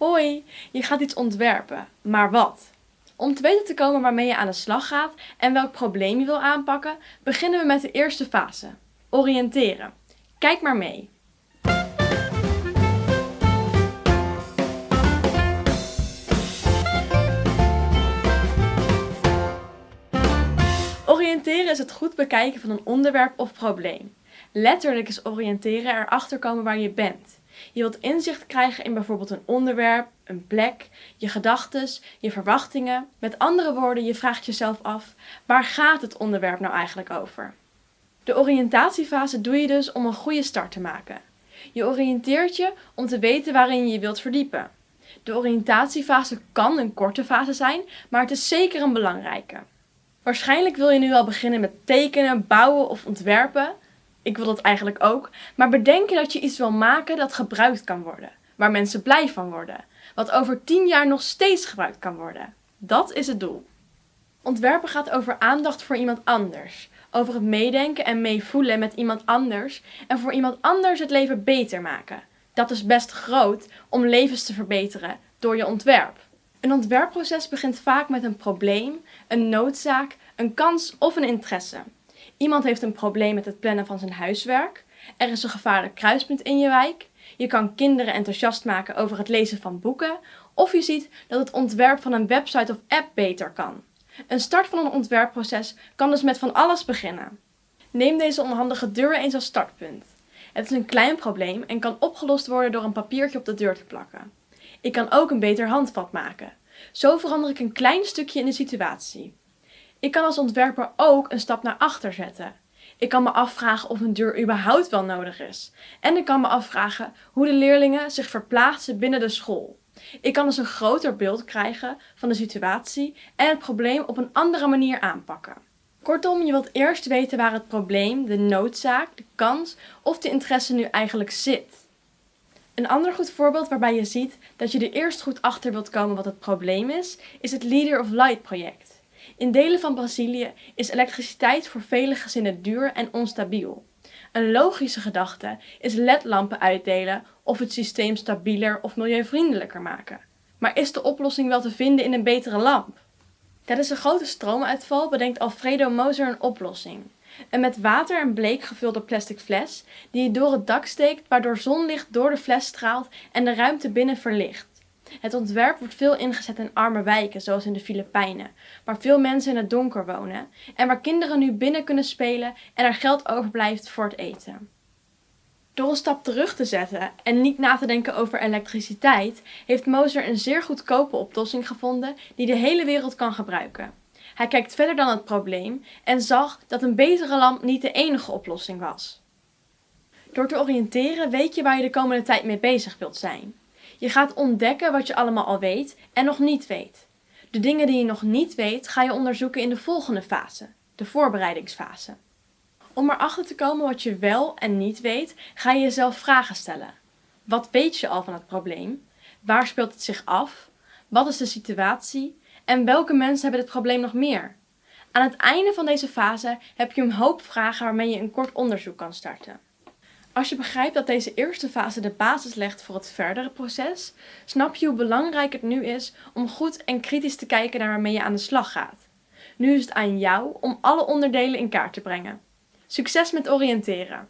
Hoi, je gaat iets ontwerpen, maar wat? Om te weten te komen waarmee je aan de slag gaat en welk probleem je wil aanpakken, beginnen we met de eerste fase: oriënteren. Kijk maar mee. Oriënteren is het goed bekijken van een onderwerp of probleem. Letterlijk is oriënteren erachter komen waar je bent. Je wilt inzicht krijgen in bijvoorbeeld een onderwerp, een plek, je gedachten, je verwachtingen. Met andere woorden, je vraagt jezelf af: waar gaat het onderwerp nou eigenlijk over? De oriëntatiefase doe je dus om een goede start te maken. Je oriënteert je om te weten waarin je je wilt verdiepen. De oriëntatiefase kan een korte fase zijn, maar het is zeker een belangrijke. Waarschijnlijk wil je nu al beginnen met tekenen, bouwen of ontwerpen. Ik wil dat eigenlijk ook. Maar bedenk je dat je iets wil maken dat gebruikt kan worden. Waar mensen blij van worden. Wat over 10 jaar nog steeds gebruikt kan worden. Dat is het doel. Ontwerpen gaat over aandacht voor iemand anders. Over het meedenken en meevoelen met iemand anders. En voor iemand anders het leven beter maken. Dat is best groot om levens te verbeteren door je ontwerp. Een ontwerpproces begint vaak met een probleem, een noodzaak, een kans of een interesse. Iemand heeft een probleem met het plannen van zijn huiswerk. Er is een gevaarlijk kruispunt in je wijk. Je kan kinderen enthousiast maken over het lezen van boeken. Of je ziet dat het ontwerp van een website of app beter kan. Een start van een ontwerpproces kan dus met van alles beginnen. Neem deze onhandige deur eens als startpunt. Het is een klein probleem en kan opgelost worden door een papiertje op de deur te plakken. Ik kan ook een beter handvat maken. Zo verander ik een klein stukje in de situatie. Ik kan als ontwerper ook een stap naar achter zetten. Ik kan me afvragen of een deur überhaupt wel nodig is. En ik kan me afvragen hoe de leerlingen zich verplaatsen binnen de school. Ik kan dus een groter beeld krijgen van de situatie en het probleem op een andere manier aanpakken. Kortom, je wilt eerst weten waar het probleem, de noodzaak, de kans of de interesse nu eigenlijk zit. Een ander goed voorbeeld waarbij je ziet dat je er eerst goed achter wilt komen wat het probleem is, is het Leader of Light project. In delen van Brazilië is elektriciteit voor vele gezinnen duur en onstabiel. Een logische gedachte is ledlampen uitdelen of het systeem stabieler of milieuvriendelijker maken. Maar is de oplossing wel te vinden in een betere lamp? Tijdens een grote stroomuitval bedenkt Alfredo Moser een oplossing. Een met water en bleek gevulde plastic fles die je door het dak steekt waardoor zonlicht door de fles straalt en de ruimte binnen verlicht. Het ontwerp wordt veel ingezet in arme wijken, zoals in de Filipijnen, waar veel mensen in het donker wonen en waar kinderen nu binnen kunnen spelen en er geld overblijft voor het eten. Door een stap terug te zetten en niet na te denken over elektriciteit, heeft Moser een zeer goedkope oplossing gevonden die de hele wereld kan gebruiken. Hij kijkt verder dan het probleem en zag dat een betere lamp niet de enige oplossing was. Door te oriënteren weet je waar je de komende tijd mee bezig wilt zijn. Je gaat ontdekken wat je allemaal al weet en nog niet weet. De dingen die je nog niet weet ga je onderzoeken in de volgende fase, de voorbereidingsfase. Om erachter te komen wat je wel en niet weet, ga je jezelf vragen stellen. Wat weet je al van het probleem? Waar speelt het zich af? Wat is de situatie? En welke mensen hebben dit probleem nog meer? Aan het einde van deze fase heb je een hoop vragen waarmee je een kort onderzoek kan starten. Als je begrijpt dat deze eerste fase de basis legt voor het verdere proces, snap je hoe belangrijk het nu is om goed en kritisch te kijken naar waarmee je aan de slag gaat. Nu is het aan jou om alle onderdelen in kaart te brengen. Succes met oriënteren!